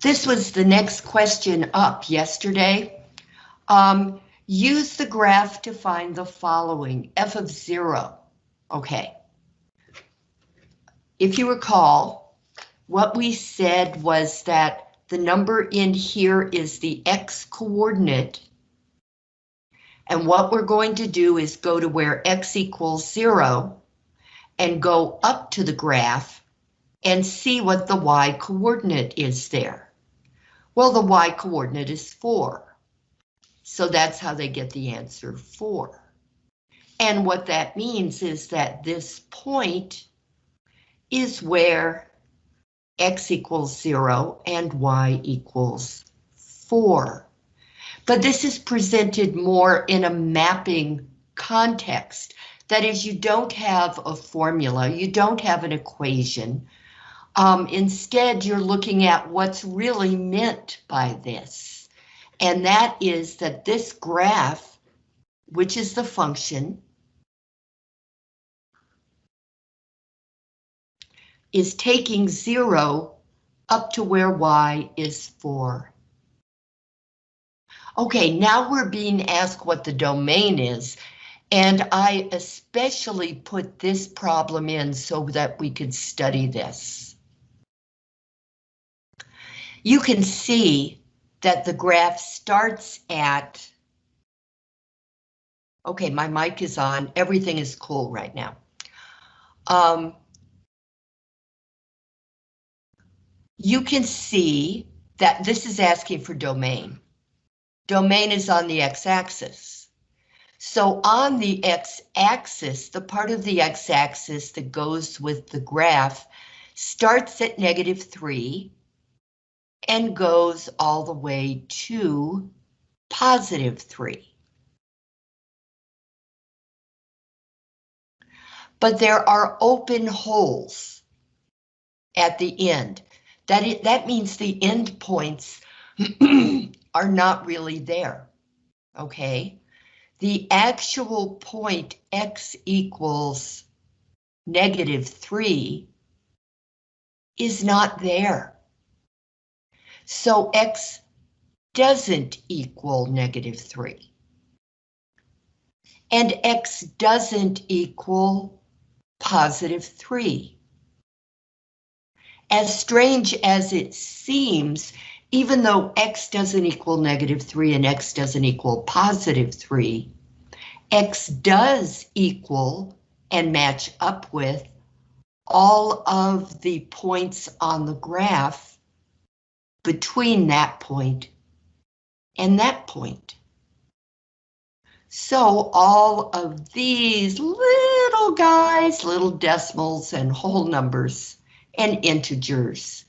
This was the next question up yesterday. Um, use the graph to find the following, f of zero. Okay. If you recall, what we said was that the number in here is the x coordinate. And what we're going to do is go to where x equals zero and go up to the graph and see what the y coordinate is there. Well, the y coordinate is 4. So that's how they get the answer 4. And what that means is that this point is where x equals 0 and y equals 4. But this is presented more in a mapping context. That is, you don't have a formula, you don't have an equation. Um, instead, you're looking at what's really meant by this. And that is that this graph, which is the function, is taking zero up to where y is 4. Okay, now we're being asked what the domain is, and I especially put this problem in so that we could study this. You can see that the graph starts at... Okay, my mic is on. Everything is cool right now. Um, you can see that this is asking for domain. Domain is on the x-axis. So on the x-axis, the part of the x-axis that goes with the graph starts at negative 3 and goes all the way to positive 3. But there are open holes at the end. That, it, that means the end points are not really there, okay? The actual point x equals negative 3 is not there. So x doesn't equal negative 3. And x doesn't equal positive 3 as strange as it seems, even though x doesn't equal negative 3 and x doesn't equal positive 3, x does equal and match up with all of the points on the graph between that point and that point. So all of these little guys, little decimals and whole numbers and integers.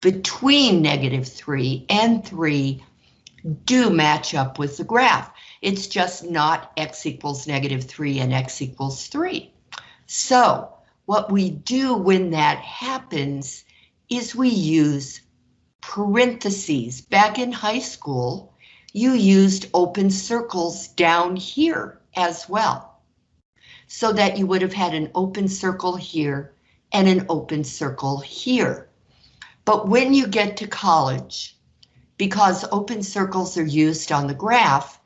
Between negative 3 and 3 do match up with the graph. It's just not x equals negative 3 and x equals 3. So what we do when that happens is we use parentheses. Back in high school, you used open circles down here as well. So that you would have had an open circle here and an open circle here. But when you get to college, because open circles are used on the graph,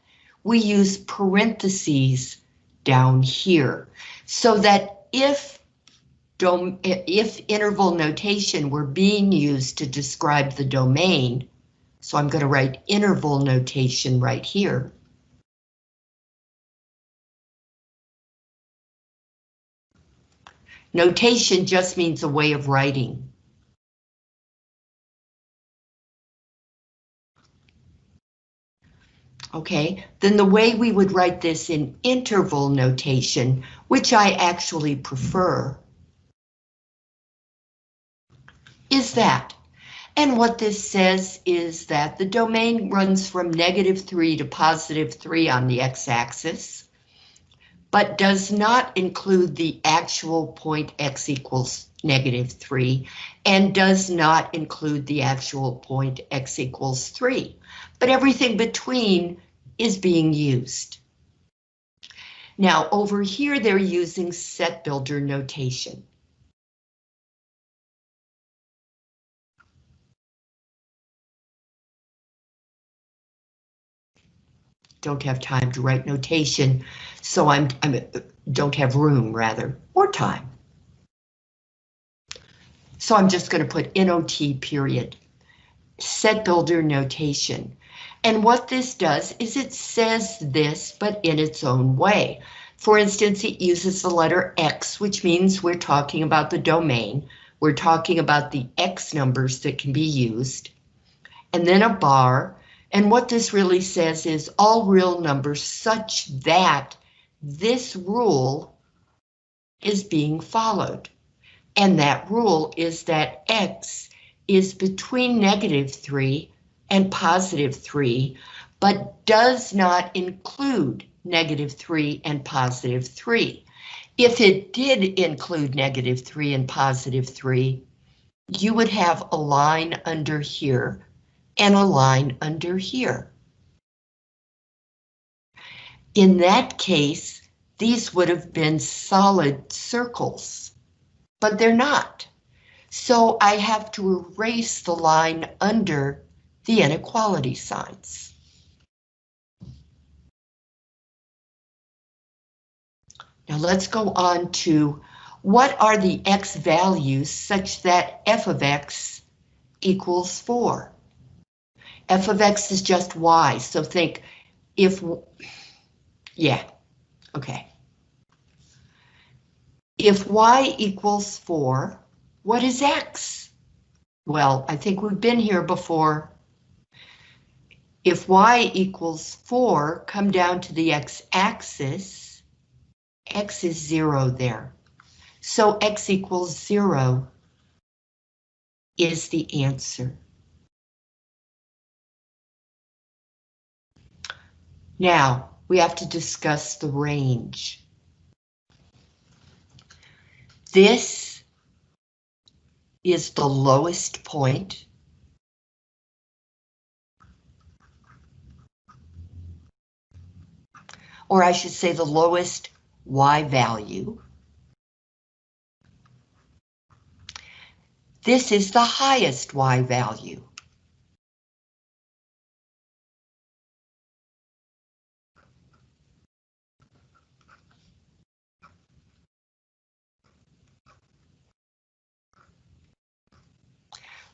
we use parentheses down here so that if if interval notation were being used to describe the domain, so I'm going to write interval notation right here. Notation just means a way of writing. Okay, then the way we would write this in interval notation, which I actually prefer, is that. And what this says is that the domain runs from negative 3 to positive 3 on the x-axis but does not include the actual point x equals negative 3 and does not include the actual point x equals 3. But everything between is being used. Now over here they're using set builder notation. Don't have time to write notation, so I'm, I'm don't have room rather, or time. So I'm just going to put NOT period. Set builder notation. And what this does is it says this, but in its own way. For instance, it uses the letter X, which means we're talking about the domain. We're talking about the X numbers that can be used. And then a bar. And what this really says is all real numbers such that this rule is being followed. And that rule is that X is between negative 3 and positive 3, but does not include negative 3 and positive 3. If it did include negative 3 and positive 3, you would have a line under here and a line under here. In that case, these would have been solid circles, but they're not. So I have to erase the line under the inequality signs. Now let's go on to what are the x values such that f of x equals 4? F of x is just y, so think if, yeah, okay. If y equals 4, what is X? Well, I think we've been here before. If Y equals 4, come down to the X axis, X is 0 there. So X equals 0 is the answer. Now, we have to discuss the range. This is the lowest point. Or I should say the lowest Y value. This is the highest Y value.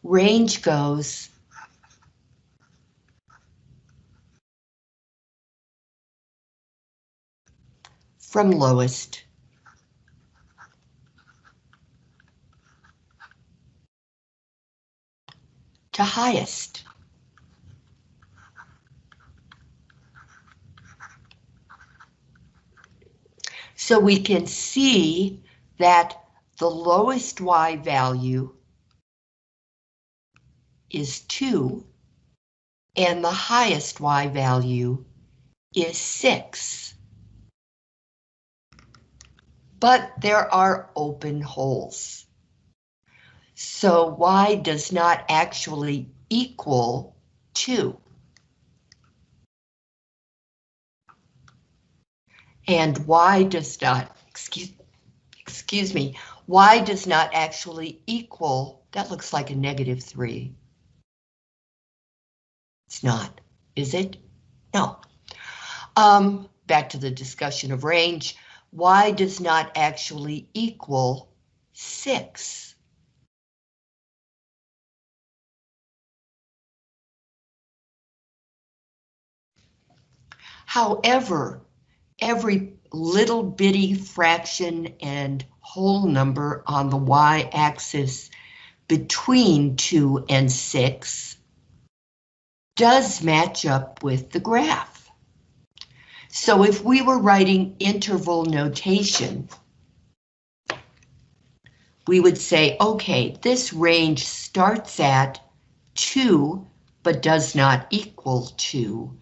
Range goes from lowest to highest. So we can see that the lowest Y value is 2, and the highest y value is 6. But there are open holes. So y does not actually equal 2. And y does not, excuse, excuse me, y does not actually equal, that looks like a negative 3. It's not, is it? No. Um, back to the discussion of range. Y does not actually equal 6. However, every little bitty fraction and whole number on the y-axis between 2 and 6 does match up with the graph. So if we were writing interval notation, we would say, okay, this range starts at 2, but does not equal 2,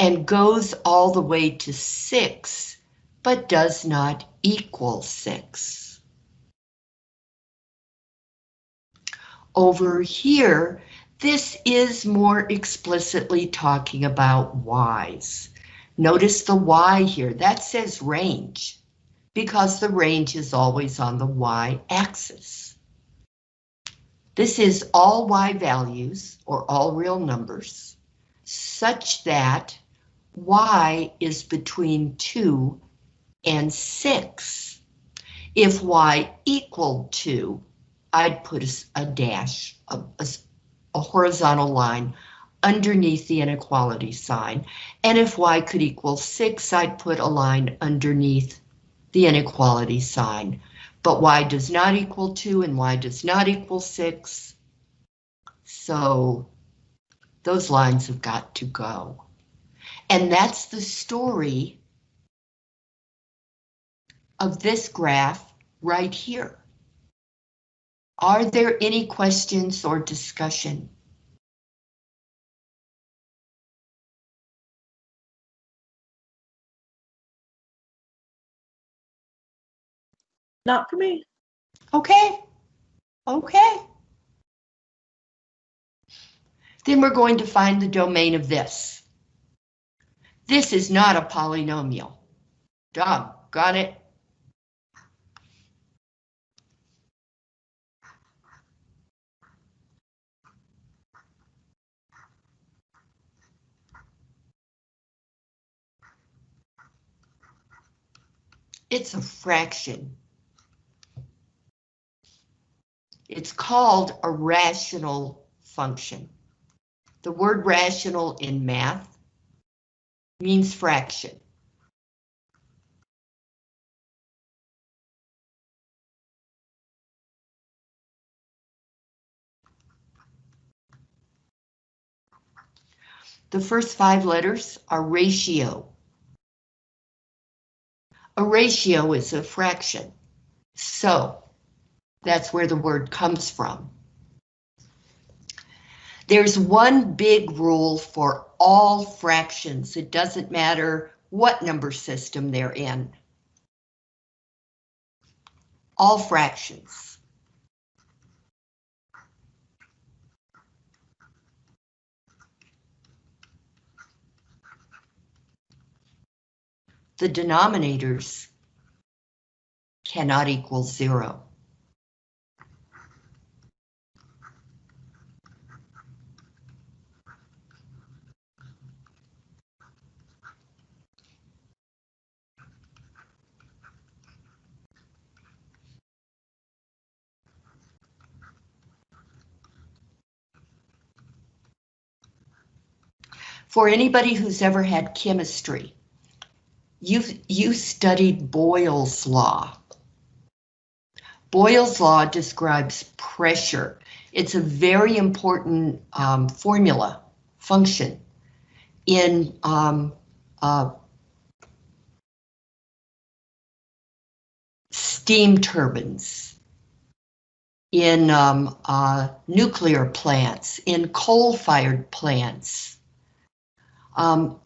and goes all the way to 6, but does not equal 6. Over here, this is more explicitly talking about y's. Notice the y here, that says range, because the range is always on the y-axis. This is all y values, or all real numbers, such that y is between 2 and 6. If y equaled 2, I'd put a, dash, a, a horizontal line underneath the inequality sign. And if y could equal 6, I'd put a line underneath the inequality sign. But y does not equal 2 and y does not equal 6. So those lines have got to go. And that's the story of this graph right here. Are there any questions or discussion? Not for me. Okay, okay. Then we're going to find the domain of this. This is not a polynomial. Dog, got it? It's a fraction. It's called a rational function. The word rational in math means fraction. The first five letters are ratio. A ratio is a fraction. So that's where the word comes from. There's one big rule for all fractions. It doesn't matter what number system they're in. All fractions. The denominators cannot equal zero. For anybody who's ever had chemistry, you've you studied Boyle's law. Boyle's law describes pressure. It's a very important um, formula, function, in um, uh, steam turbines, in um, uh, nuclear plants, in coal-fired plants. Um,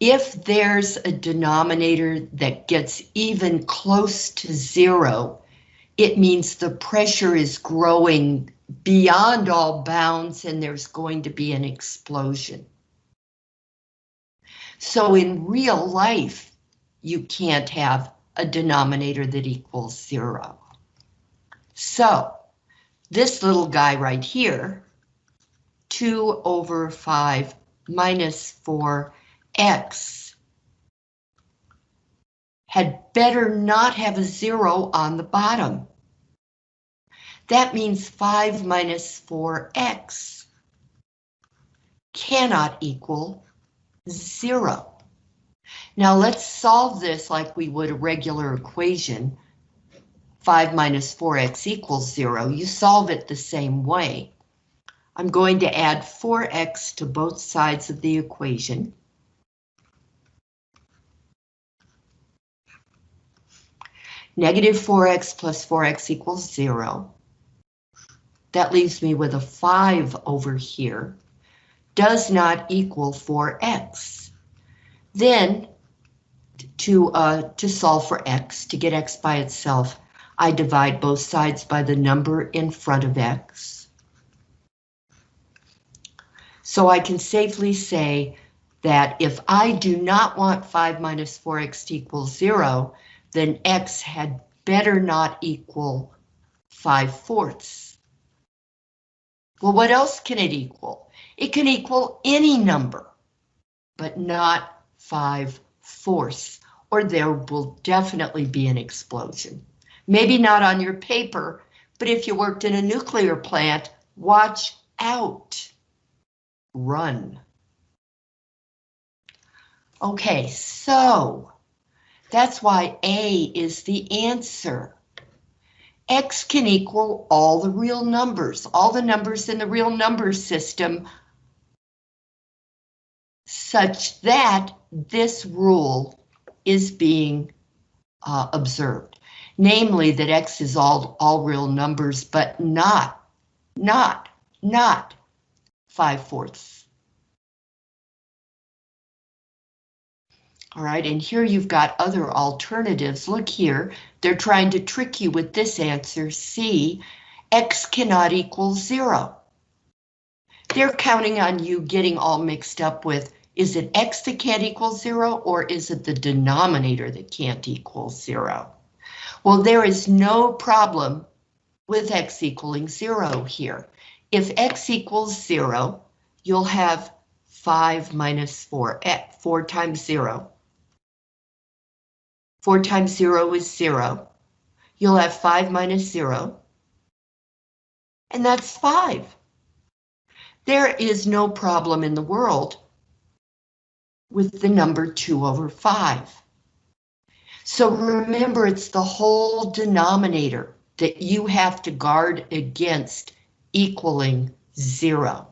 if there's a denominator that gets even close to zero, it means the pressure is growing beyond all bounds and there's going to be an explosion. So in real life, you can't have a denominator that equals zero. So this little guy right here, 2 over 5 minus 4x had better not have a zero on the bottom. That means 5 minus 4x cannot equal zero. Now let's solve this like we would a regular equation. 5 minus 4x equals zero. You solve it the same way. I'm going to add 4x to both sides of the equation. Negative 4x plus 4x equals 0. That leaves me with a 5 over here. Does not equal 4x. Then, to, uh, to solve for x, to get x by itself, I divide both sides by the number in front of x. So I can safely say that if I do not want 5 minus 4x to equal 0, then x had better not equal 5 fourths. Well, what else can it equal? It can equal any number, but not 5 fourths, or there will definitely be an explosion. Maybe not on your paper, but if you worked in a nuclear plant, watch out. Run. Okay, so that's why A is the answer. X can equal all the real numbers, all the numbers in the real number system, such that this rule is being uh, observed. Namely that X is all, all real numbers, but not, not, not 5 fourths. All right, and here you've got other alternatives. Look here, they're trying to trick you with this answer, C. X cannot equal zero. They're counting on you getting all mixed up with, is it X that can't equal zero, or is it the denominator that can't equal zero? Well, there is no problem with X equaling zero here. If X equals zero, you'll have five minus four, at four times zero. 4 times 0 is 0. You'll have 5 minus 0. And that's 5. There is no problem in the world with the number 2 over 5. So remember, it's the whole denominator that you have to guard against equaling 0.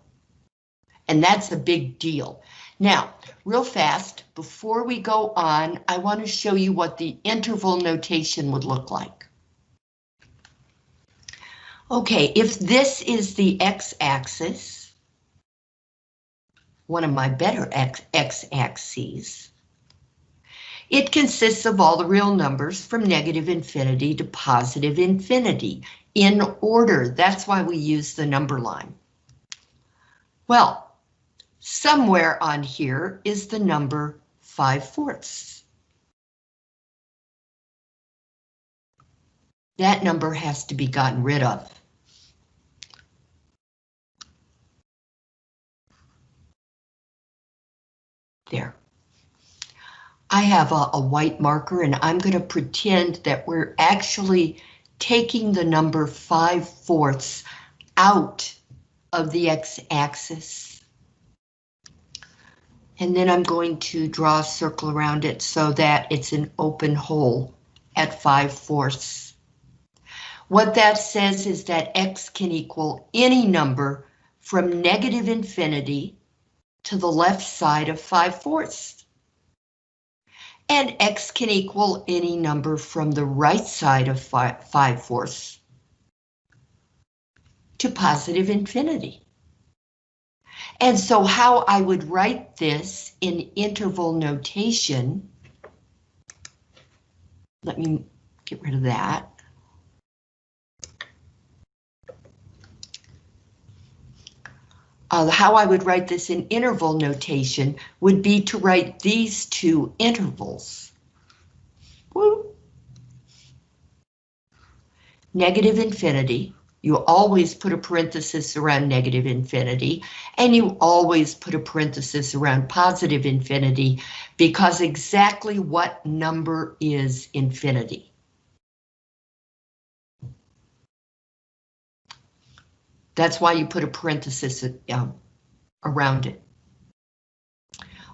And that's a big deal. Now, real fast, before we go on, I want to show you what the interval notation would look like. Okay, if this is the x-axis, one of my better x-axes, it consists of all the real numbers from negative infinity to positive infinity in order. That's why we use the number line. Well, Somewhere on here is the number 5 fourths. That number has to be gotten rid of. There. I have a, a white marker and I'm going to pretend that we're actually taking the number 5 fourths out of the x-axis and then I'm going to draw a circle around it so that it's an open hole at 5 fourths. What that says is that x can equal any number from negative infinity to the left side of 5 fourths. And x can equal any number from the right side of 5, five fourths to positive infinity. And so how I would write this in interval notation, let me get rid of that. Uh, how I would write this in interval notation would be to write these two intervals. Woo. Negative infinity you always put a parenthesis around negative infinity, and you always put a parenthesis around positive infinity, because exactly what number is infinity? That's why you put a parenthesis um, around it.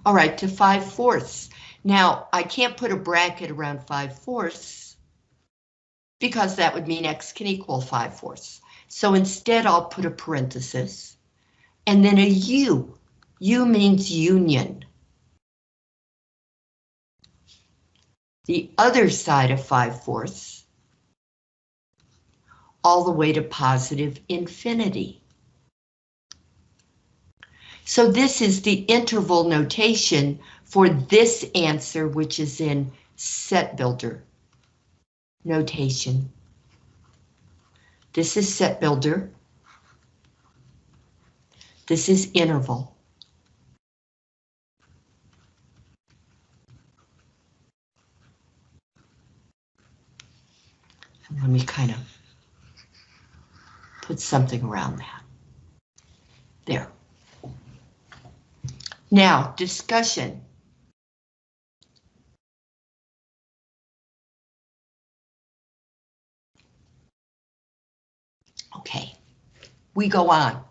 All right, to 5 fourths. Now, I can't put a bracket around 5 fourths because that would mean x can equal 5 fourths. So instead I'll put a parenthesis and then a u. U means union. The other side of 5 fourths all the way to positive infinity. So this is the interval notation for this answer, which is in set builder notation. This is set builder. This is interval. And let me kind of put something around that. There. Now, discussion. We go on.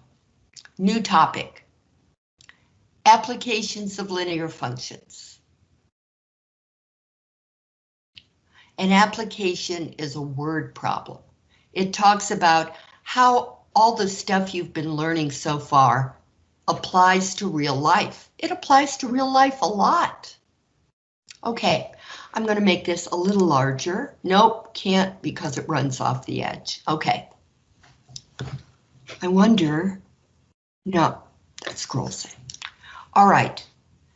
New topic. Applications of linear functions. An application is a word problem. It talks about how all the stuff you've been learning so far applies to real life. It applies to real life a lot. Okay, I'm going to make this a little larger. Nope, can't because it runs off the edge. Okay. I wonder, no, that scrolls in. All right,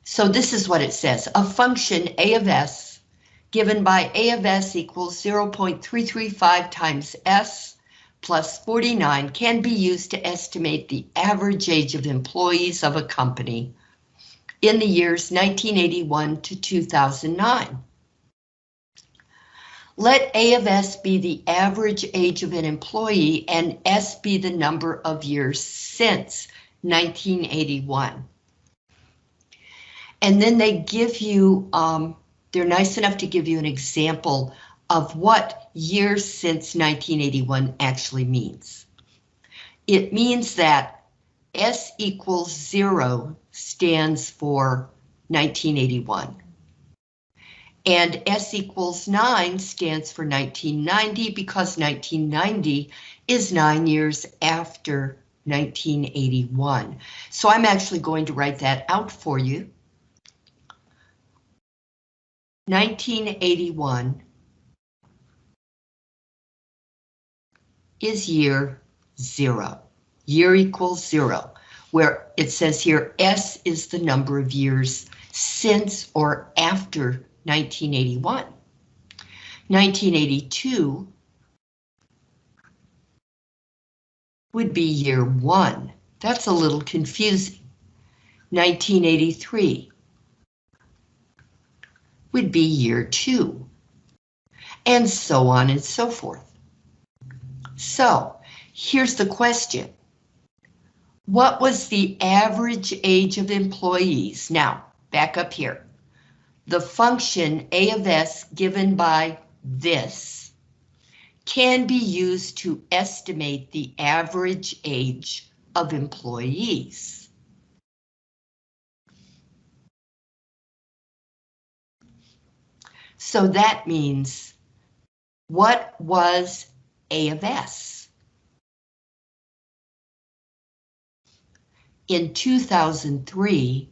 so this is what it says. A function a of s given by a of s equals 0.335 times s plus 49 can be used to estimate the average age of employees of a company in the years 1981 to 2009. Let A of S be the average age of an employee and S be the number of years since 1981. And then they give you, um, they're nice enough to give you an example of what years since 1981 actually means. It means that S equals zero stands for 1981. And S equals 9 stands for 1990 because 1990 is nine years after 1981. So I'm actually going to write that out for you. 1981 is year zero. Year equals zero, where it says here S is the number of years since or after 1981. 1982 would be year one. That's a little confusing. 1983 would be year two, and so on and so forth. So here's the question. What was the average age of employees? Now, back up here. The function A of S given by this can be used to estimate the average age of employees. So that means what was a of S. In 2003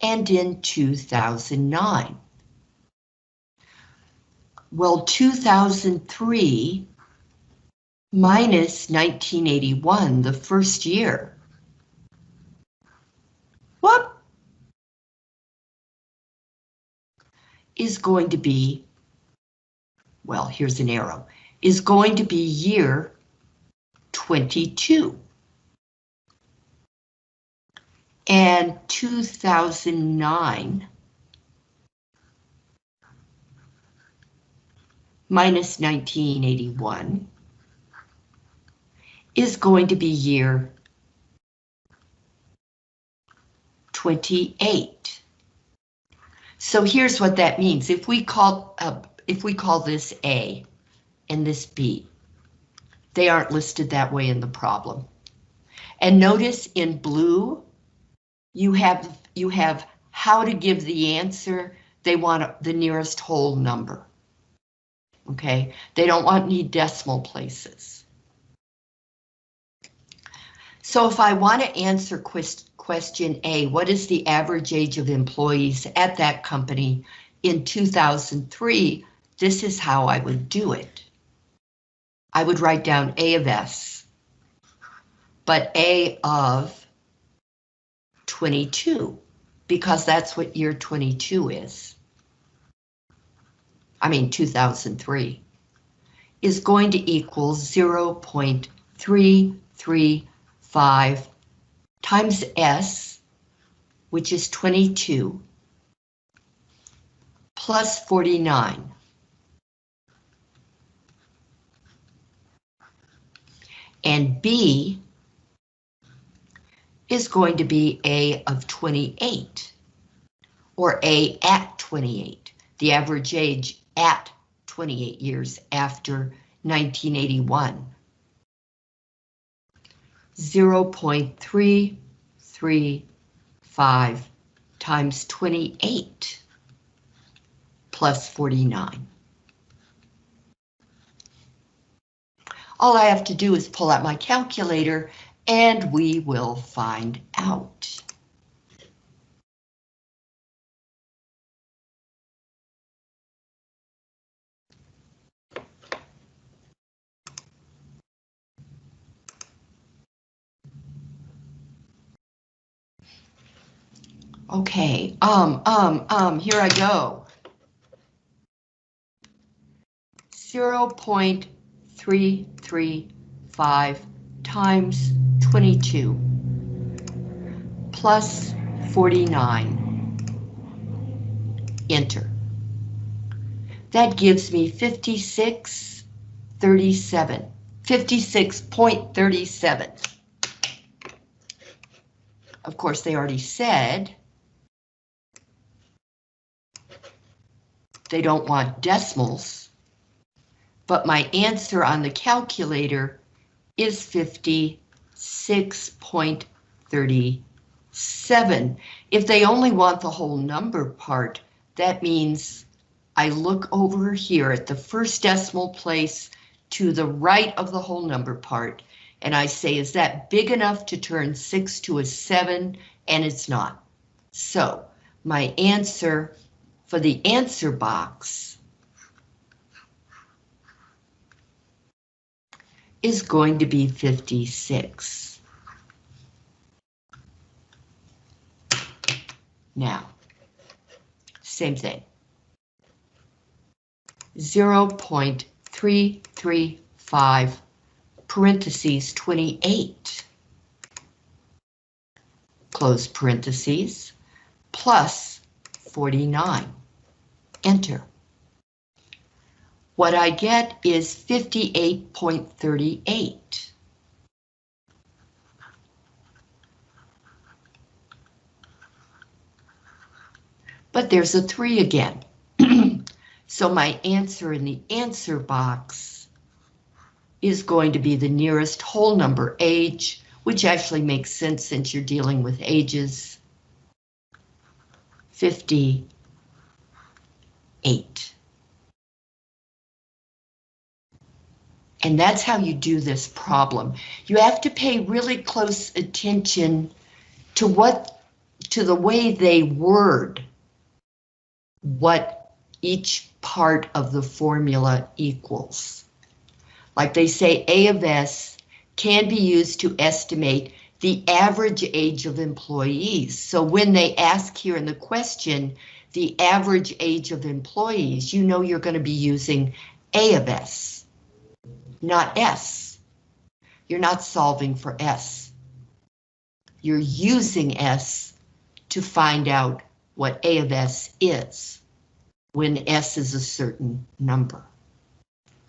and in 2009. Well, 2003 minus 1981, the first year. What? Is going to be, well, here's an arrow, is going to be year 22. And 2009 minus 1981 is going to be year 28. So here's what that means. If we call uh, if we call this A, and this B. They aren't listed that way in the problem. And notice in blue, you have you have how to give the answer. They want the nearest whole number. Okay, they don't want any decimal places. So if I want to answer question A, what is the average age of employees at that company in 2003? This is how I would do it. I would write down A of S, but A of 22, because that's what year 22 is. I mean 2003, is going to equal 0.335 times S, which is 22, plus 49. and B is going to be A of 28, or A at 28, the average age at 28 years after 1981. 0.335 times 28 plus 49. All I have to do is pull out my calculator and we will find out. Okay, um, um, um, here I go. Zero point three three five times twenty-two plus forty-nine. Enter. That gives me fifty-six thirty-seven. Fifty-six point thirty-seven. Of course, they already said they don't want decimals, but my answer on the calculator is 56.37. If they only want the whole number part, that means I look over here at the first decimal place to the right of the whole number part, and I say, is that big enough to turn 6 to a 7? And it's not. So my answer for the answer box is going to be 56. Now, same thing. 0.335 parentheses 28 close parentheses plus 49. Enter. What I get is 58.38. But there's a 3 again. so my answer in the answer box is going to be the nearest whole number age, which actually makes sense since you're dealing with ages. 58. And that's how you do this problem. You have to pay really close attention to what, to the way they word what each part of the formula equals. Like they say A of S can be used to estimate the average age of employees. So when they ask here in the question, the average age of employees, you know you're going to be using A of S, not S. You're not solving for S. You're using S to find out what A of S is when S is a certain number.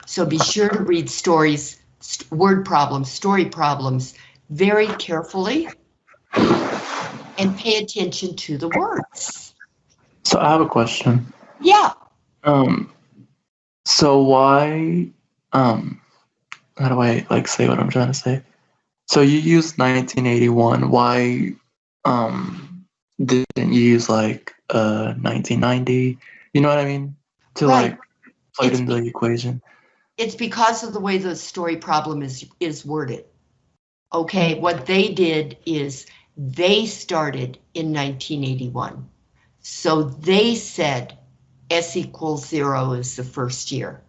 So be sure to read stories, word problems, story problems very carefully and pay attention to the words. So I have a question. Yeah, Um, so why, um, how do I like say what I'm trying to say? So you used 1981. Why, um, didn't you use like uh 1990? You know what I mean? To Right. like It's into the equation. it's because of the way the story problem is, is worded. Okay, what they did is they started in 1981. So they said S equals zero is the first year.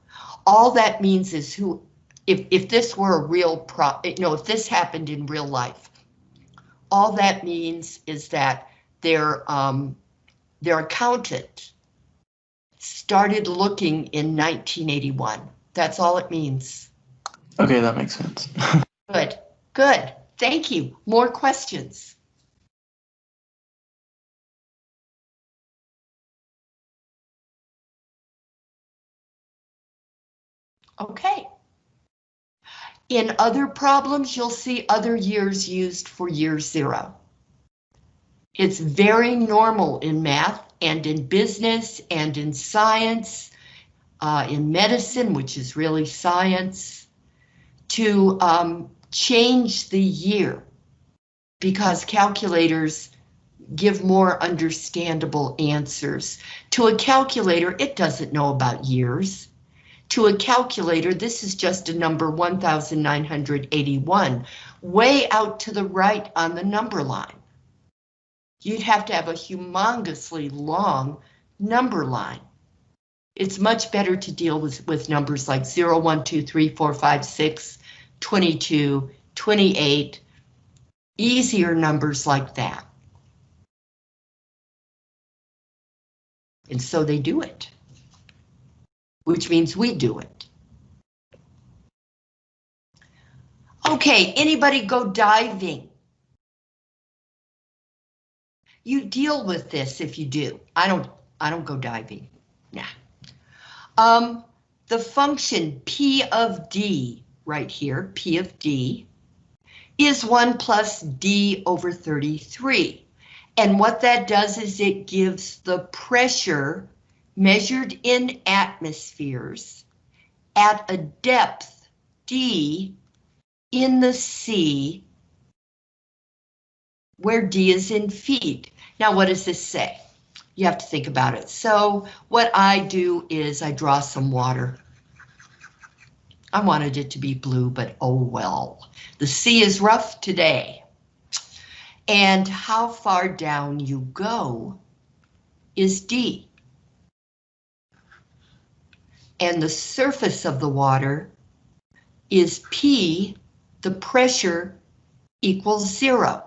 All that means is who, if, if this were a real pro, you know, if this happened in real life, all that means is that their, um, their accountant started looking in 1981. That's all it means. Okay, that makes sense. Good, good. Thank you. More questions? Okay. In other problems, you'll see other years used for year zero. It's very normal in math and in business and in science, uh, in medicine, which is really science, to um, change the year because calculators give more understandable answers. To a calculator, it doesn't know about years. To a calculator, this is just a number 1981, way out to the right on the number line. You'd have to have a humongously long number line. It's much better to deal with, with numbers like 0, 1, 2, 3, 4, 5, 6, 22, 28, easier numbers like that. And so they do it, which means we do it. Okay, anybody go diving? You deal with this if you do. I don't, I don't go diving. Nah. Um, the function P of D right here, P of D, is 1 plus D over 33. And what that does is it gives the pressure measured in atmospheres at a depth D in the sea where D is in feet. Now, what does this say? You have to think about it. So what I do is I draw some water. I wanted it to be blue, but oh well. The sea is rough today. And how far down you go is D. And the surface of the water is P, the pressure equals zero.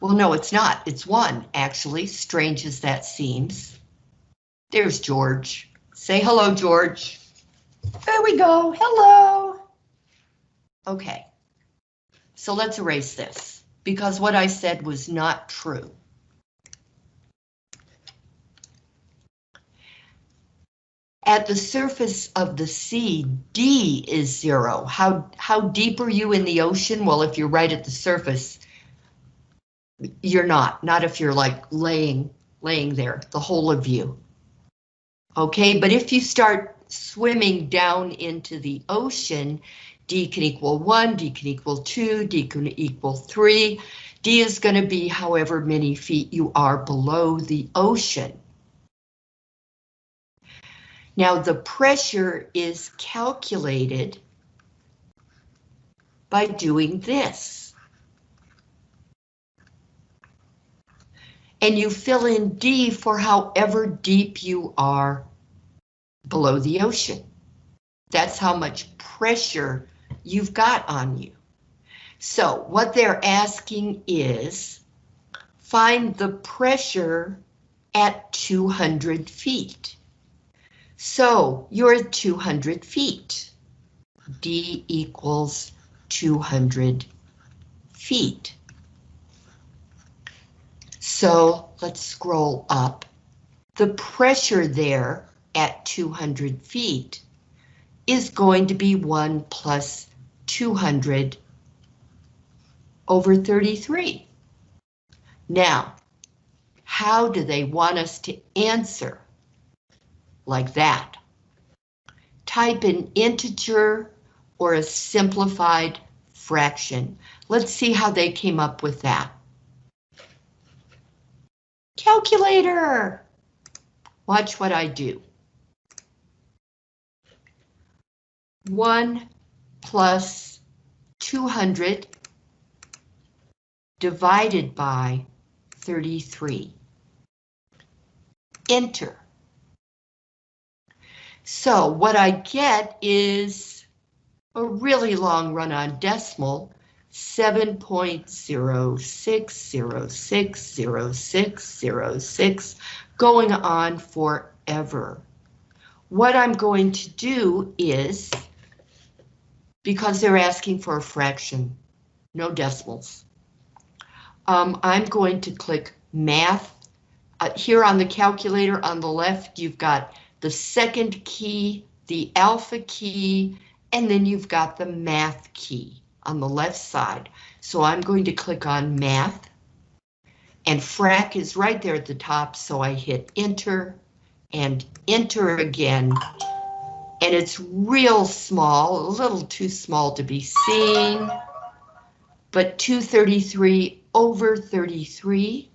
Well, no, it's not. It's one, actually, strange as that seems. There's George. Say hello, George. There we go. Hello. Okay. So let's erase this because what I said was not true. At the surface of the sea, D is zero. How, how deep are you in the ocean? Well, if you're right at the surface, you're not, not if you're like laying, laying there, the whole of you. Okay, but if you start swimming down into the ocean, D can equal one, D can equal two, D can equal three. D is going to be however many feet you are below the ocean. Now the pressure is calculated by doing this. And you fill in D for however deep you are below the ocean. That's how much pressure you've got on you. So what they're asking is find the pressure at 200 feet. So you're 200 feet. D equals 200 feet. So let's scroll up. The pressure there at 200 feet is going to be 1 plus 200 over 33. Now, how do they want us to answer? Like that. Type an integer or a simplified fraction. Let's see how they came up with that. Calculator! Watch what I do. 1 plus 200 divided by 33. Enter. So what I get is a really long run-on decimal, 7.06060606, going on forever. What I'm going to do is because they're asking for a fraction, no decimals. Um, I'm going to click math. Uh, here on the calculator on the left, you've got the second key, the alpha key, and then you've got the math key on the left side. So I'm going to click on math and frac is right there at the top. So I hit enter and enter again and it's real small, a little too small to be seen, but 233 over 33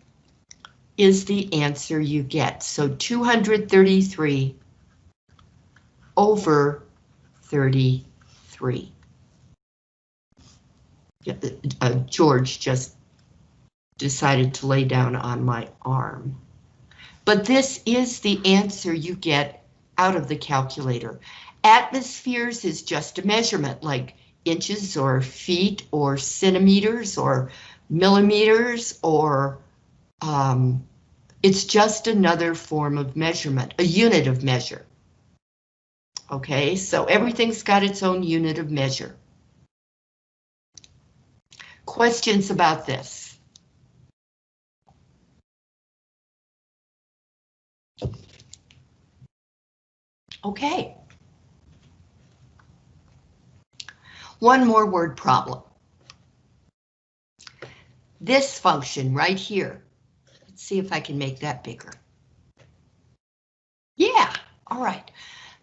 is the answer you get. So 233 over 33. Uh, George just decided to lay down on my arm. But this is the answer you get out of the calculator. Atmospheres is just a measurement like inches or feet or centimeters or millimeters or um, it's just another form of measurement, a unit of measure. Okay, so everything's got its own unit of measure. Questions about this? Okay. One more word problem. This function right here. See if I can make that bigger. Yeah, all right.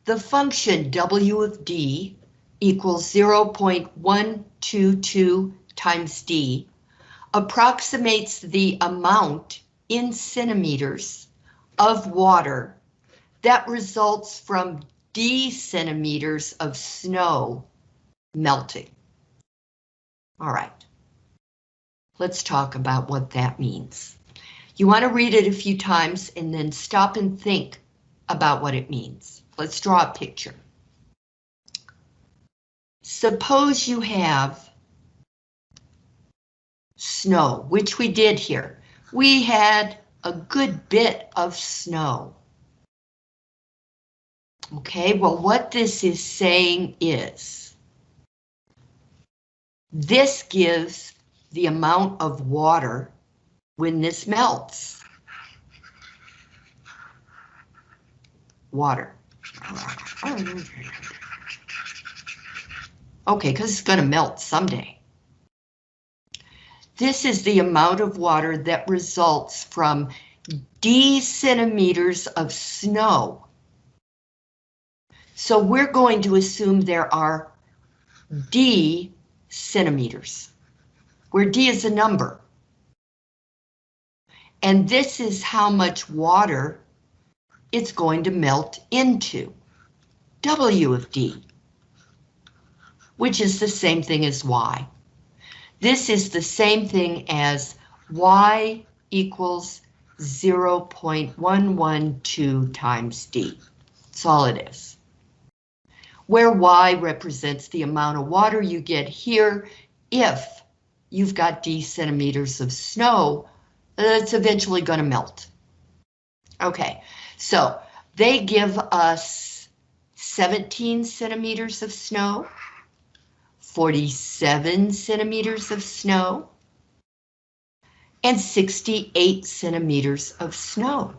The function W of D equals 0.122 times D approximates the amount in centimeters of water that results from D centimeters of snow melting. All right. Let's talk about what that means. You want to read it a few times and then stop and think about what it means. Let's draw a picture. Suppose you have snow, which we did here. We had a good bit of snow. Okay, well, what this is saying is this gives the amount of water when this melts. Water. Okay, because it's going to melt someday. This is the amount of water that results from D centimeters of snow. So we're going to assume there are D centimeters, where D is a number. And this is how much water it's going to melt into, W of D, which is the same thing as Y. This is the same thing as Y equals 0.112 times D. That's all it is. Where Y represents the amount of water you get here if you've got D centimeters of snow that's eventually going to melt. Okay, so they give us 17 centimeters of snow. 47 centimeters of snow, and 68 centimeters of snow.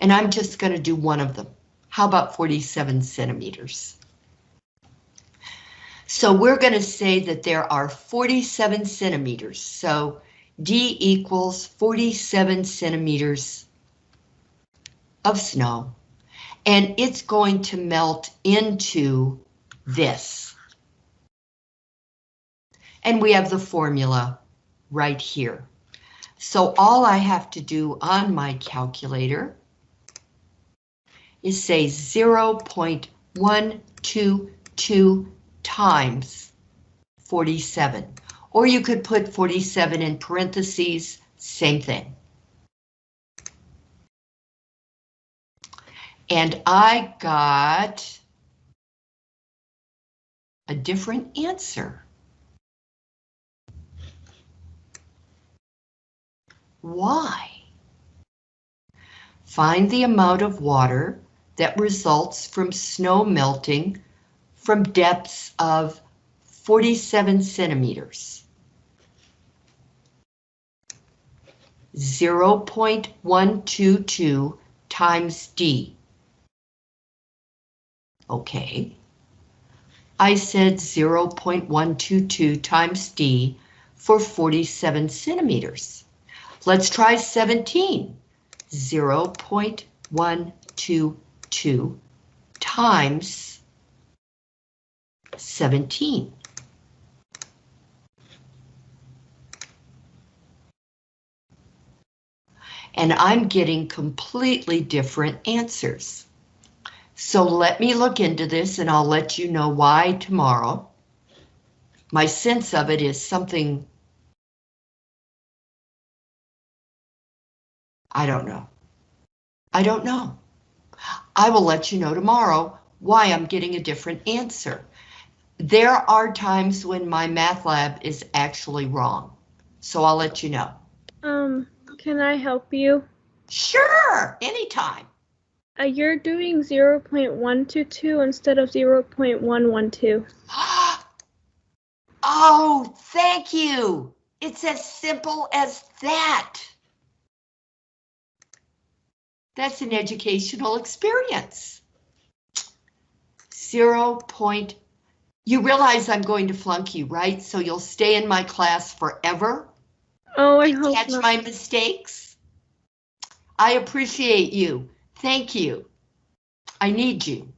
And I'm just going to do one of them. How about 47 centimeters? So we're going to say that there are 47 centimeters. So D equals 47 centimeters of snow. And it's going to melt into this. And we have the formula right here. So all I have to do on my calculator is say 0.122 times 47. Or you could put 47 in parentheses, same thing. And I got a different answer. Why? Find the amount of water that results from snow melting from depths of 47 centimeters. 0.122 times D. Okay. I said 0.122 times D for 47 centimeters. Let's try 17. 0.122 times 17. And I'm getting completely different answers. So let me look into this and I'll let you know why tomorrow. My sense of it is something I don't know. I don't know. I will let you know tomorrow why I'm getting a different answer. There are times when MyMathLab is actually wrong, so I'll let you know. Um, can I help you? Sure, anytime. Uh, you're doing 0.122 instead of 0.112. Oh, thank you. It's as simple as that. That's an educational experience. Zero point, you realize I'm going to flunk you, right? So you'll stay in my class forever? Oh, I hope Catch not. my mistakes? I appreciate you. Thank you. I need you.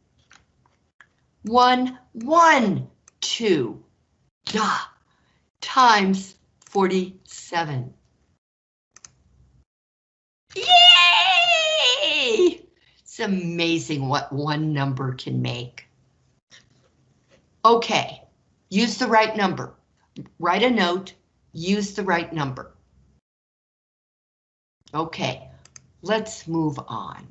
One, one, two, da, times 47. Yay! It's amazing what one number can make. Okay, use the right number. Write a note, use the right number. Okay, let's move on.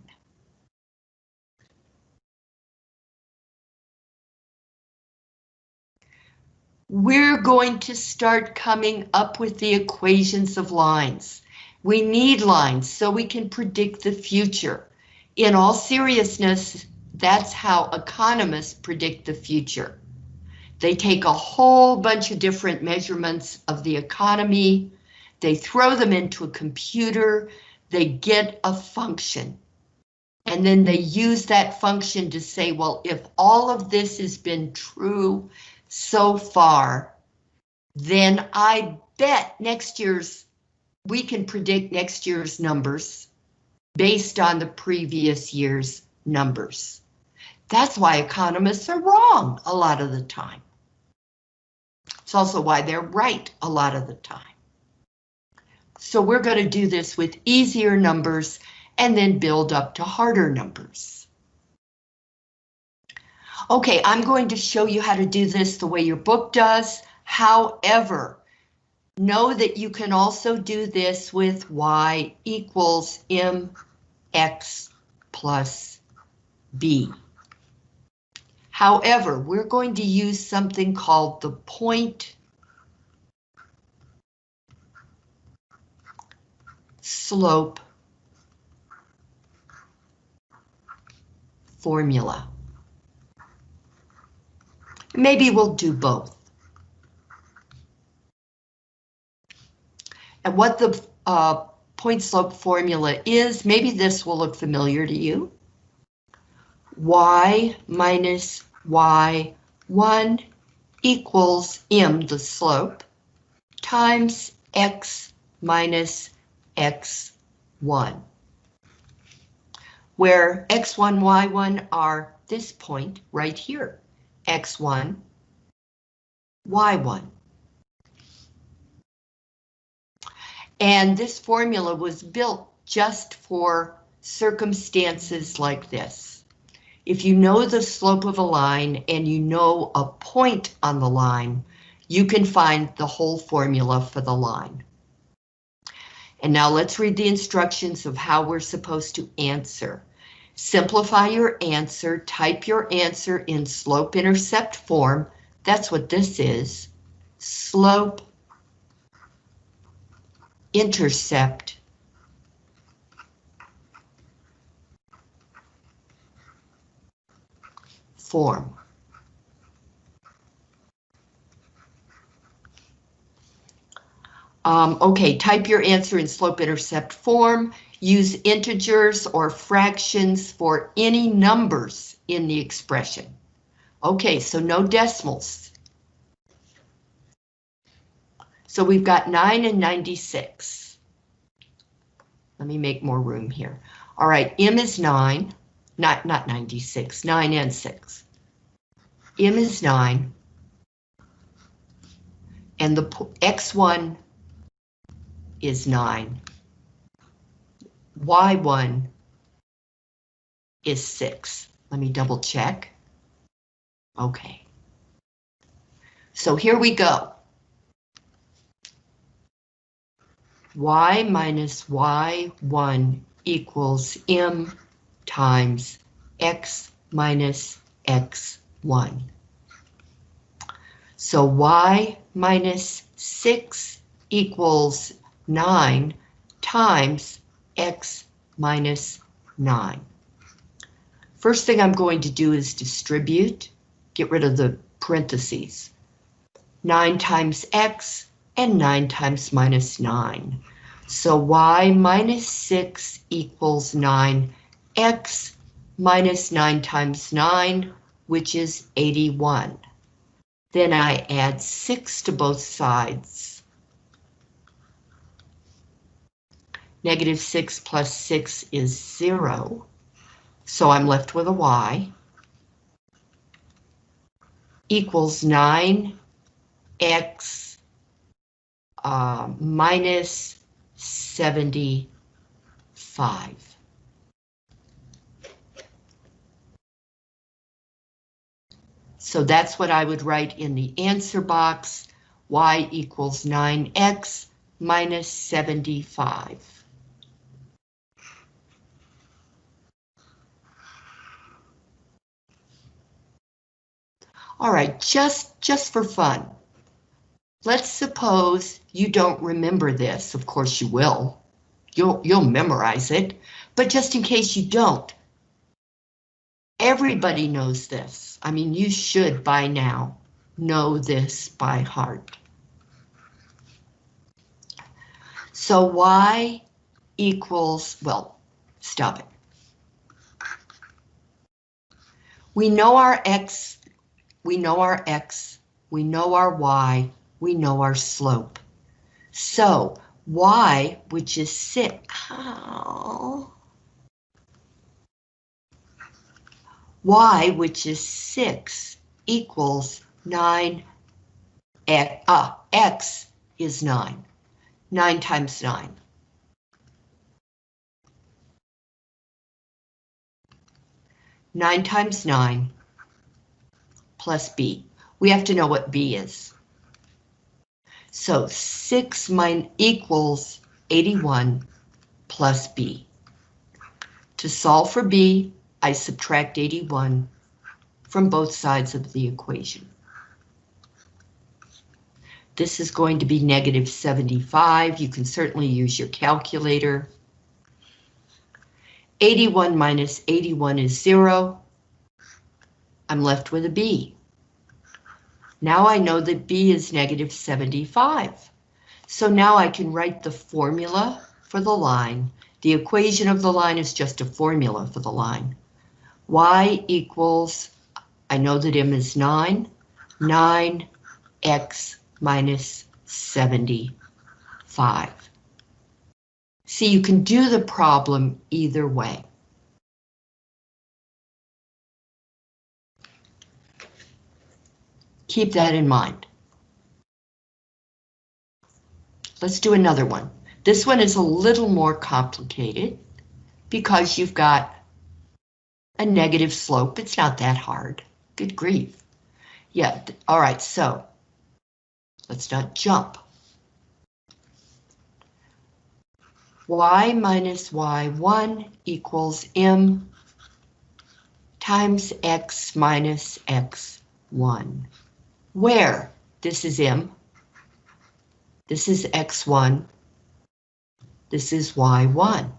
We're going to start coming up with the equations of lines. We need lines so we can predict the future. In all seriousness, that's how economists predict the future. They take a whole bunch of different measurements of the economy, they throw them into a computer, they get a function. And then they use that function to say, well, if all of this has been true so far, then I bet next year's, we can predict next year's numbers based on the previous year's numbers. That's why economists are wrong a lot of the time. It's also why they're right a lot of the time. So we're going to do this with easier numbers and then build up to harder numbers. Okay, I'm going to show you how to do this the way your book does. However, know that you can also do this with y equals mx plus b. However, we're going to use something called the point slope formula. Maybe we'll do both. And what the uh, point slope formula is, maybe this will look familiar to you. Y minus y1 equals m, the slope, times x minus x1, where x1, y1 are this point right here, x1, y1. And this formula was built just for circumstances like this. If you know the slope of a line and you know a point on the line, you can find the whole formula for the line. And now let's read the instructions of how we're supposed to answer. Simplify your answer, type your answer in slope-intercept form. That's what this is. Slope intercept form. Um, okay, type your answer in slope-intercept form. Use integers or fractions for any numbers in the expression. Okay, so no decimals. So we've got 9 and 96. Let me make more room here. All right, m is 9, not, not 96, 9 and 6. M is 9. And the X1 is 9. Y1 is 6. Let me double check. Okay. So here we go. Y minus Y1 equals M times X minus X1. So Y minus 6 equals 9 times X minus 9. First thing I'm going to do is distribute, get rid of the parentheses. 9 times X and 9 times minus 9. So y minus 6 equals 9, x minus 9 times 9, which is 81. Then I add 6 to both sides. Negative 6 plus 6 is 0, so I'm left with a y equals 9x uh, minus 75. So that's what I would write in the answer box, y equals 9x minus 75. All right, just, just for fun, Let's suppose you don't remember this. Of course you will. You'll, you'll memorize it, but just in case you don't. Everybody knows this. I mean, you should by now know this by heart. So y equals, well, stop it. We know our x, we know our x, we know our y, we know our slope. So y, which is 6, oh, y, which is 6, equals 9, x, uh, x is 9. 9 times 9. Nine times nine plus b. We have to know what b is. So 6 mine equals 81 plus B. To solve for B, I subtract 81 from both sides of the equation. This is going to be negative 75. You can certainly use your calculator. 81 minus 81 is 0. I'm left with a B. Now I know that B is negative 75. So now I can write the formula for the line. The equation of the line is just a formula for the line. Y equals, I know that M is 9, 9x minus 75. See, you can do the problem either way. Keep that in mind. Let's do another one. This one is a little more complicated because you've got a negative slope. It's not that hard. Good grief. Yeah, all right, so let's not jump. y minus y1 equals m times x minus x1 where this is M, this is X1, this is Y1.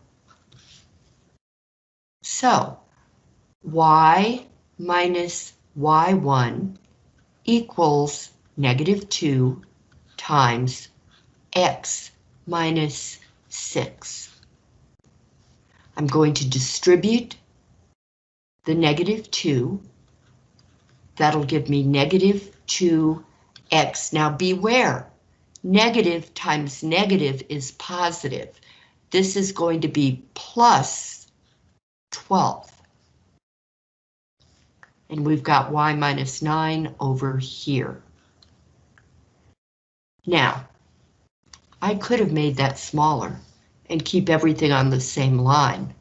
So Y minus Y1 equals negative 2 times X minus 6. I'm going to distribute the negative 2. That'll give me negative 2x. Now beware, negative times negative is positive. This is going to be plus 12. And we've got y minus 9 over here. Now, I could have made that smaller and keep everything on the same line.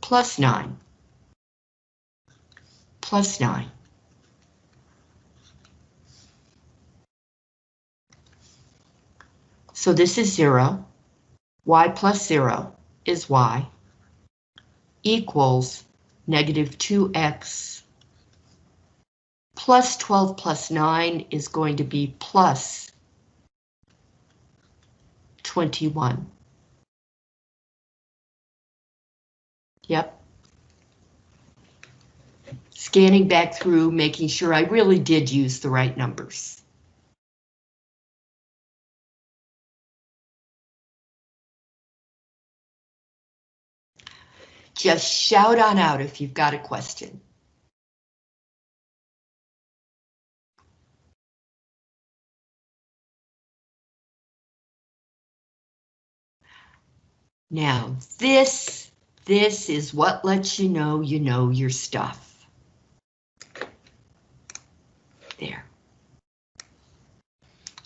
Plus 9. Plus 9. So this is 0. y plus 0 is y equals negative 2x plus 12 plus 9 is going to be plus 21. Yep. Scanning back through, making sure I really did use the right numbers. Just shout on out if you've got a question. Now, this, this is what lets you know you know your stuff. There.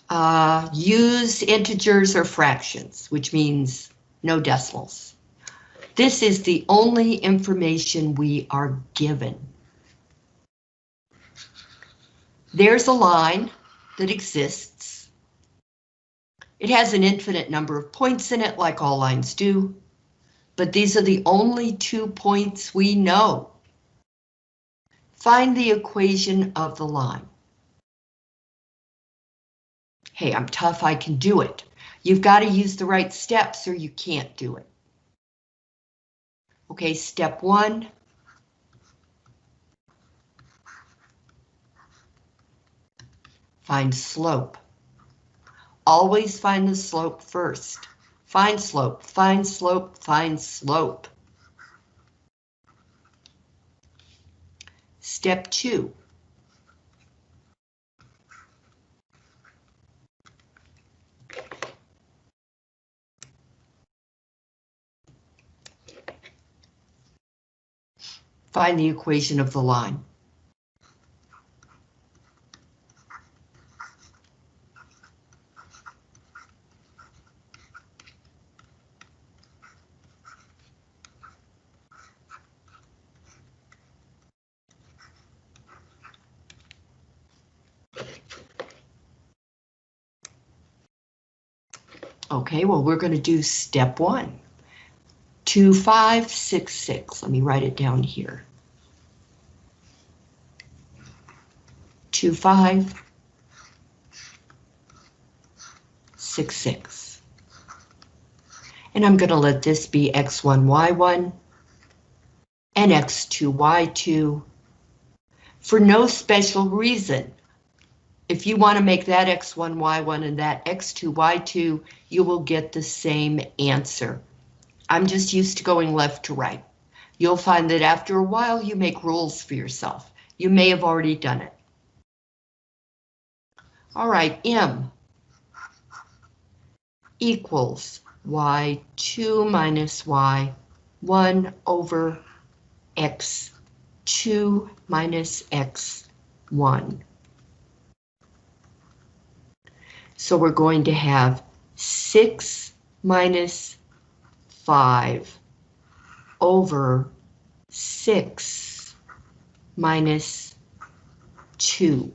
Uh, use integers or fractions, which means no decimals. This is the only information we are given. There's a line that exists. It has an infinite number of points in it, like all lines do, but these are the only two points we know. Find the equation of the line. Hey, I'm tough, I can do it. You've got to use the right steps or you can't do it. Okay, step one. Find slope. Always find the slope first. Find slope, find slope, find slope. Step two. Find the equation of the line. Okay, well, we're going to do step one. 2566. Let me write it down here. 2566. And I'm going to let this be x1, y1 and x2, y2 for no special reason. If you want to make that x1, y1 and that x2, y2, you will get the same answer. I'm just used to going left to right. You'll find that after a while you make rules for yourself. You may have already done it. All right, M equals y2 minus y1 over x2 minus x1. So we're going to have 6 minus 5 over 6 minus 2.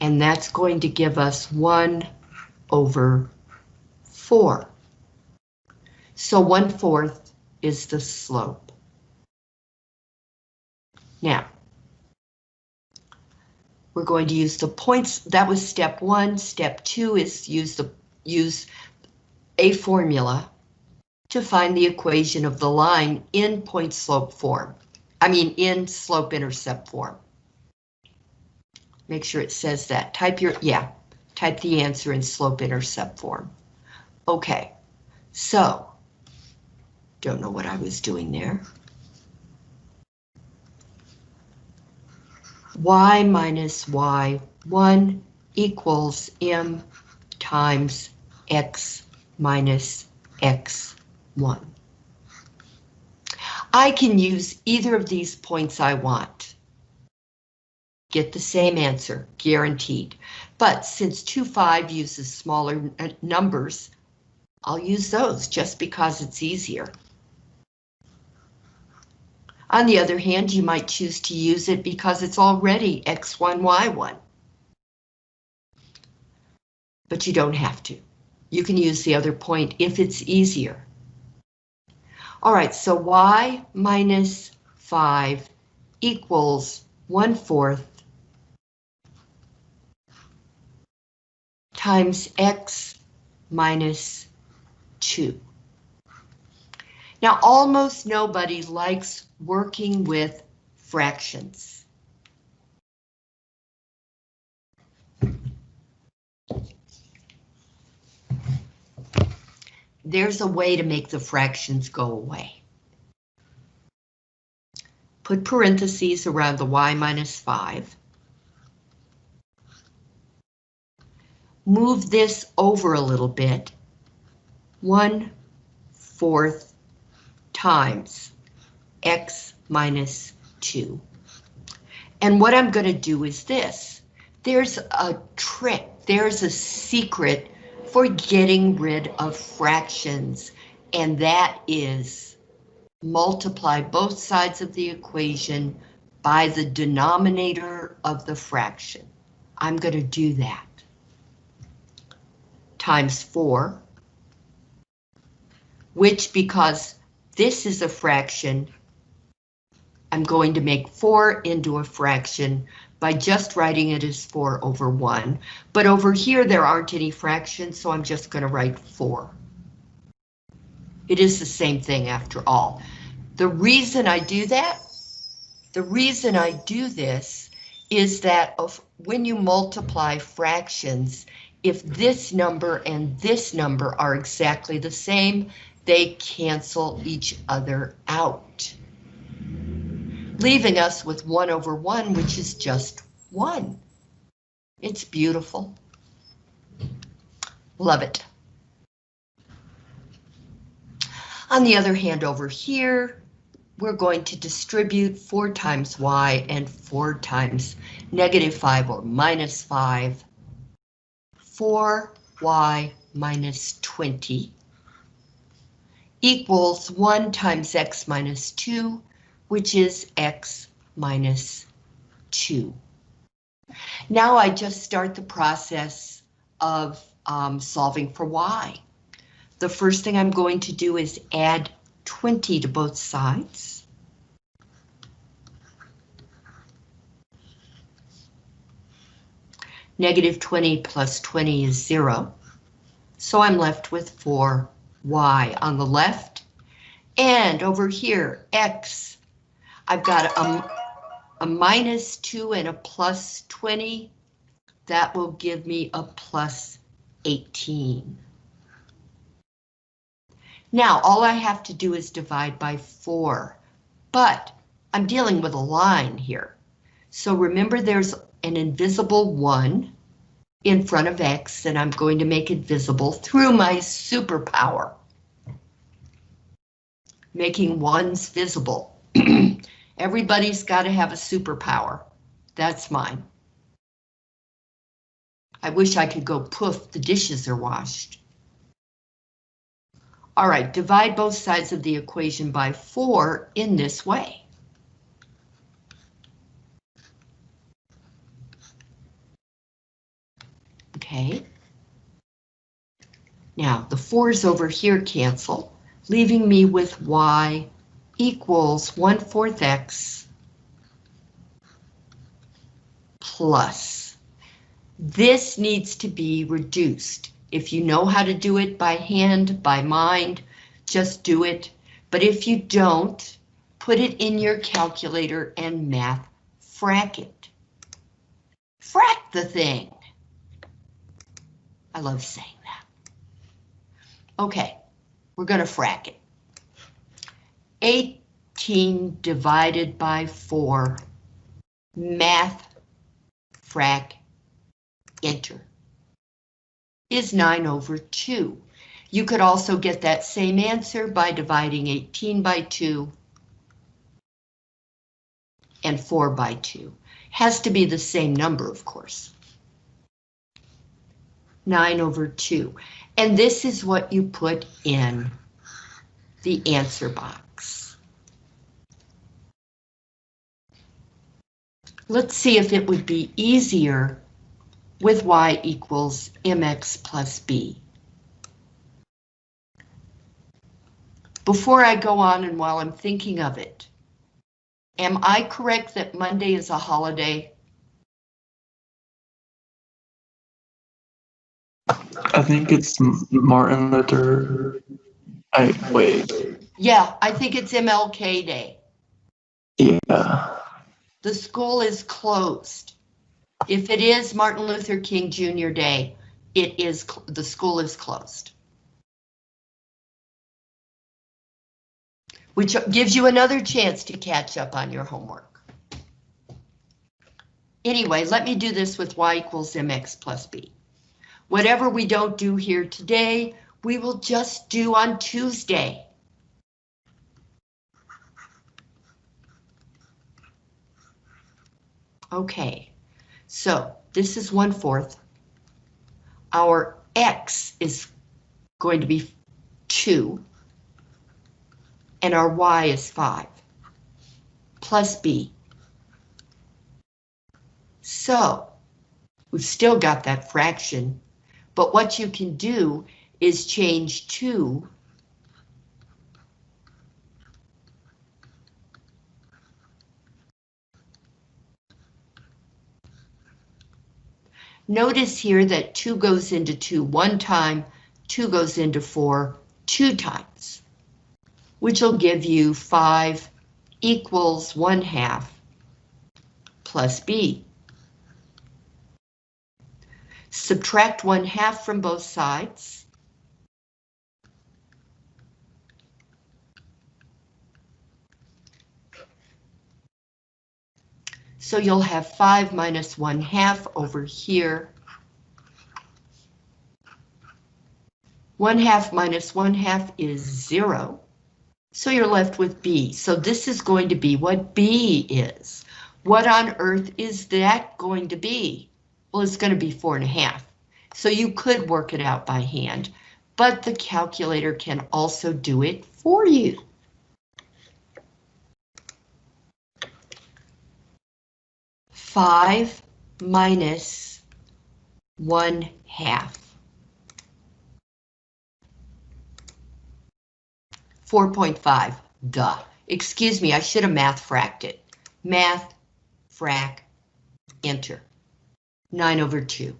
And that's going to give us 1 over 4. So 1 fourth is the slope. Now, we're going to use the points. That was step one. Step two is use the use a formula to find the equation of the line in point slope form. I mean, in slope intercept form. Make sure it says that. Type your, yeah, type the answer in slope intercept form. Okay, so, don't know what I was doing there. y minus y1 equals m times x minus x1. I can use either of these points I want. Get the same answer, guaranteed. But since 2, 5 uses smaller uh, numbers, I'll use those just because it's easier. On the other hand, you might choose to use it because it's already x1, y1. But you don't have to. You can use the other point if it's easier. All right, so y minus 5 equals 1 fourth times x minus 2. Now, almost nobody likes working with fractions. There's a way to make the fractions go away. Put parentheses around the y minus 5. Move this over a little bit. 1 fourth times x minus 2. And what I'm going to do is this. There's a trick, there's a secret for getting rid of fractions, and that is multiply both sides of the equation by the denominator of the fraction. I'm going to do that. Times 4, which because this is a fraction, I'm going to make 4 into a fraction by just writing it as 4 over 1. But over here there aren't any fractions, so I'm just going to write 4. It is the same thing after all. The reason I do that, the reason I do this is that of when you multiply fractions, if this number and this number are exactly the same, they cancel each other out. Leaving us with 1 over 1, which is just 1. It's beautiful. Love it. On the other hand, over here, we're going to distribute 4 times y and 4 times negative 5 or minus 5. 4y minus 20 equals 1 times x minus 2, which is x minus 2. Now I just start the process of um, solving for y. The first thing I'm going to do is add 20 to both sides. Negative 20 plus 20 is 0. So I'm left with 4 y on the left. And over here, x, I've got a, a minus 2 and a plus 20. That will give me a plus 18. Now, all I have to do is divide by 4, but I'm dealing with a line here. So remember there's an invisible 1 in front of X and I'm going to make it visible through my superpower. Making ones visible. Everybody's got to have a superpower. That's mine. I wish I could go poof, the dishes are washed. All right, divide both sides of the equation by 4 in this way. Okay. Now, the 4's over here cancel, leaving me with y equals 1 fourth x plus. This needs to be reduced. If you know how to do it by hand, by mind, just do it. But if you don't, put it in your calculator and math frack it. Frack the thing. I love saying that. Okay, we're going to frack it. 18 divided by 4, math, frac, enter, is 9 over 2. You could also get that same answer by dividing 18 by 2 and 4 by 2. Has to be the same number, of course. 9 over 2. And this is what you put in the answer box. Let's see if it would be easier with y equals mx plus b. Before I go on and while I'm thinking of it, am I correct that Monday is a holiday? I think it's Martin Luther. I wait. Yeah, I think it's MLK Day. Yeah. The school is closed. If it is Martin Luther King Jr. Day, it is, the school is closed. Which gives you another chance to catch up on your homework. Anyway, let me do this with y equals mx plus b. Whatever we don't do here today, we will just do on Tuesday. Okay, so this is one fourth. Our x is going to be two. And our y is five. Plus b. So, we've still got that fraction, but what you can do is change two Notice here that 2 goes into 2 one time, 2 goes into 4 two times, which will give you 5 equals 1 half plus b. Subtract 1 half from both sides. So you'll have 5 minus 1 half over here. 1 half minus 1 half is 0. So you're left with B. So this is going to be what B is. What on earth is that going to be? Well, it's going to be 4 and a half. So you could work it out by hand, but the calculator can also do it for you. Five minus one half. 4.5, duh. Excuse me, I should have math fracked it. Math, frac, enter. 9 over 2.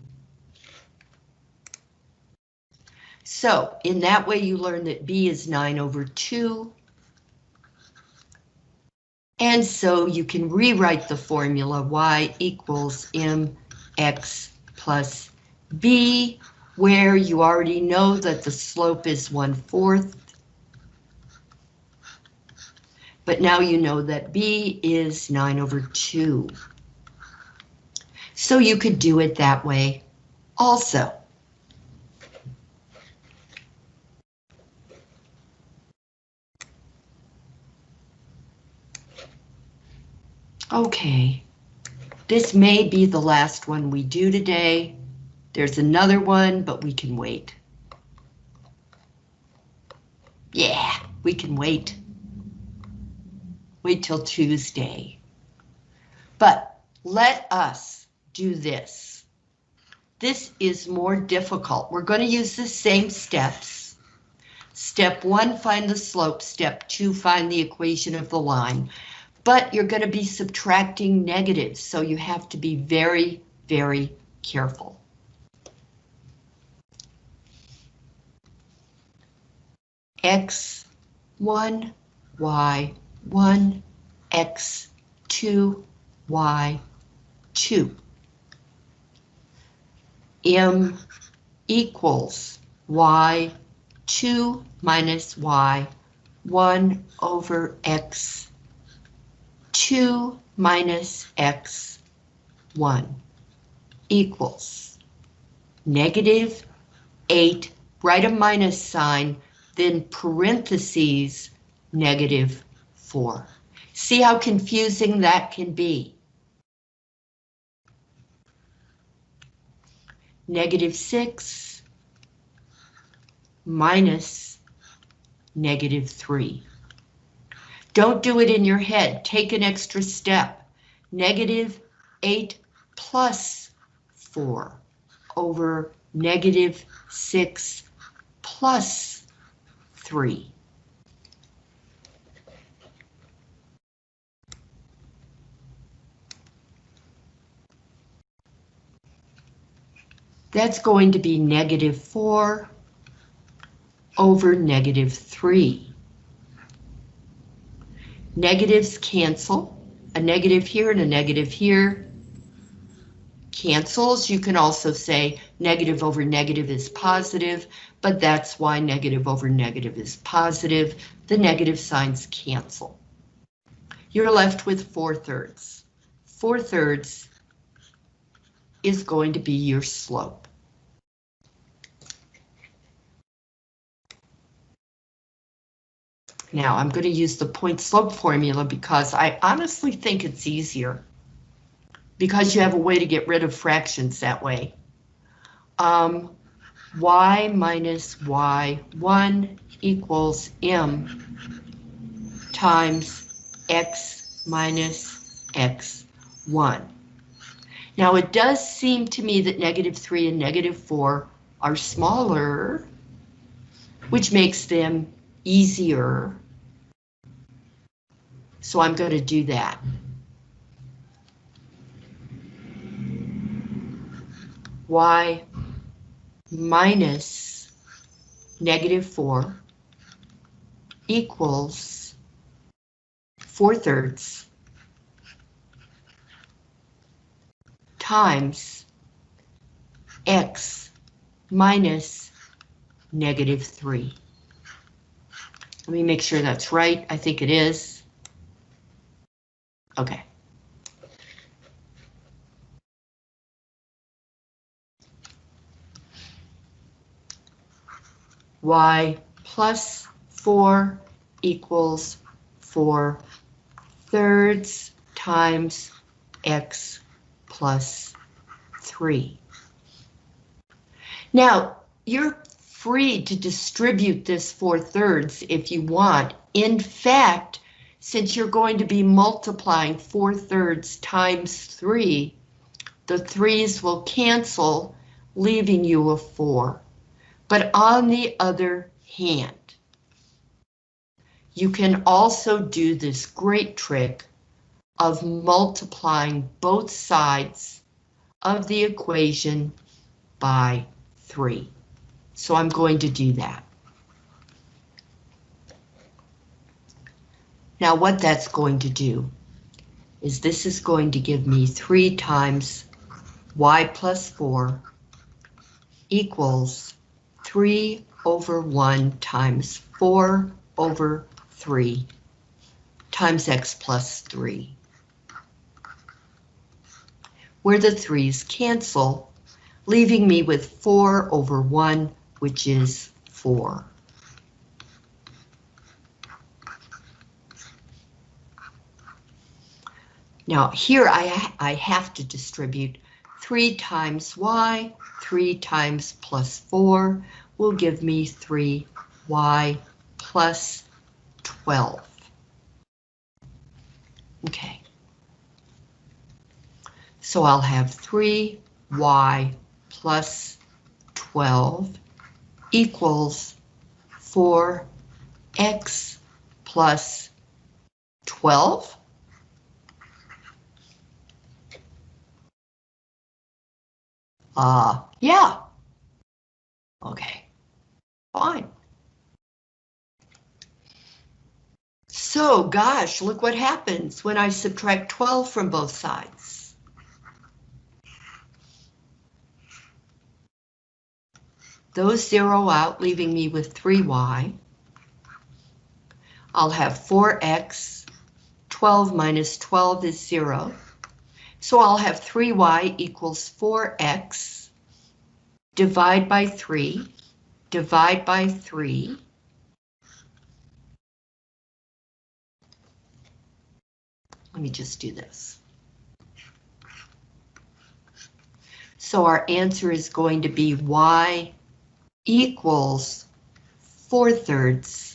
So, in that way you learn that B is 9 over 2. And so you can rewrite the formula y equals mx plus b, where you already know that the slope is 1 fourth. But now you know that b is 9 over 2. So you could do it that way also. Okay, this may be the last one we do today. There's another one, but we can wait. Yeah, we can wait. Wait till Tuesday. But let us do this. This is more difficult. We're going to use the same steps. Step one, find the slope. Step two, find the equation of the line but you're going to be subtracting negatives, so you have to be very, very careful. X1, Y1, X2, Y2. M equals Y2 minus Y1 over X 2 minus x 1 equals negative 8, write a minus sign, then parentheses negative 4. See how confusing that can be. Negative 6 minus negative 3. Don't do it in your head. Take an extra step. Negative 8 plus 4 over negative 6 plus 3. That's going to be negative 4 over negative 3. Negatives cancel. A negative here and a negative here cancels. You can also say negative over negative is positive, but that's why negative over negative is positive. The negative signs cancel. You're left with 4 thirds. 4 thirds is going to be your slope. Now I'm going to use the point slope formula because I honestly think it's easier. Because you have a way to get rid of fractions that way. Um, y minus y1 equals m times x minus x1. Now it does seem to me that negative 3 and negative 4 are smaller, which makes them easier. So I'm going to do that. y minus negative 4 equals 4 thirds times x minus negative 3. Let me make sure that's right. I think it is. Okay. y plus 4 equals 4 thirds times x plus 3. Now, you're free to distribute this 4 thirds if you want. In fact, since you're going to be multiplying 4 thirds times 3, the 3's will cancel, leaving you a 4. But on the other hand, you can also do this great trick of multiplying both sides of the equation by 3. So I'm going to do that. Now what that's going to do is this is going to give me 3 times y plus 4 equals 3 over 1 times 4 over 3 times x plus 3. Where the 3's cancel, leaving me with 4 over 1, which is 4. Now here I, I have to distribute 3 times y, 3 times plus 4 will give me 3y plus 12. Okay. So I'll have 3y plus 12 equals 4x plus 12. Uh, yeah. Okay, fine. So, gosh, look what happens when I subtract 12 from both sides. Those zero out, leaving me with 3y. I'll have 4x, 12 minus 12 is 0. So I'll have 3y equals 4x, divide by 3, divide by 3. let me just do this. So our answer is going to be y equals 4 thirds